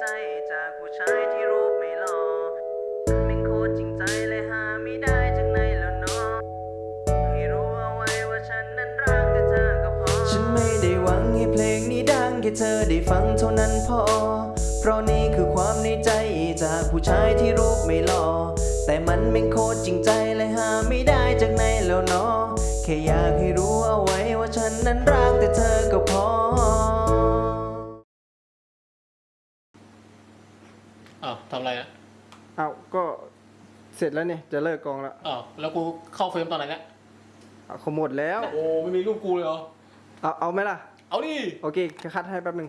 ใจจากผู้ชายที่รูปไม่หล่อเป็นโคตรจริงใจเลยหาไม่ได้จากไหนแล้วเนาะให้รู้เอาไว้ว่าฉันนั้นรักแต่เธอก็พอ ฉันไม่ได้หวังให้เพลงนี้ดังแค่เธอได้ฟังเท่านั้นพอ เพราะนี่คือความในใจจากผู้ชายที่รูปไม่หล่อ แต่มันไม่โคตรจริงใจเลยหาไม่ได้จากไหนแล้วเนาะแค่อยากให้รู้เอาไว้ว่าฉันนั้นรักแต่เธอก็พอ อ้าวทำอะไรอะเอาก็เสร็จแล้วเนี่ยจะเลิกกองแล้วอ้าวแล้วกูเข้าเฟรมตอนไหนเนี่ยเอาเขาหมดแล้ว โอ้ไม่มีรูปกูเลยเหรอ เอาเอาไหมล่ะ เอาดิ โอเคคัดให้แป๊บหนึ่ง